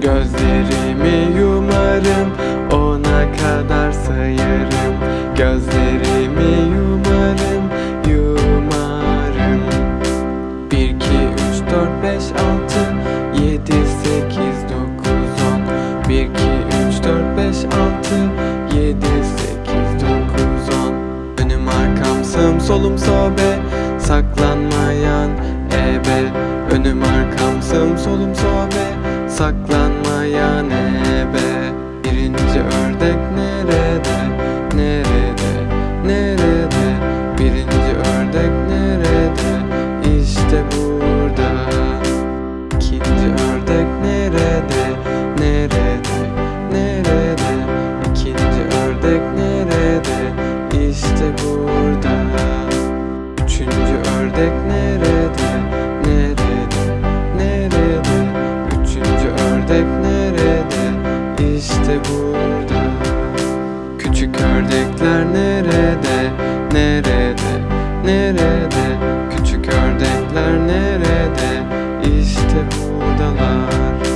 Gözlerimi yumarım Ona kadar sayarım. Gözlerimi yumarım Yumarım. 1, 2, 3, 4, 5, 6 7, 8, 9, 10 1, 2, 3, 4, 5, 6 7, 8, 9, 10 Önüm arkam sağım solum sobe Saklanmayan ebe. Önüm arkam sağım solum sobe Saklan Gidek nerede, nerede, nerede? Üçüncü ördek nerede, işte burada. Küçük ördekler nerede, nerede?